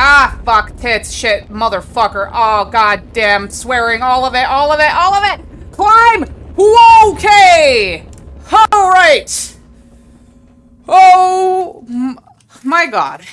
Ah, fuck, tits, shit, motherfucker. Oh, goddamn, swearing, all of it, all of it, all of it! Climb! Okay! Alright! Oh, my god.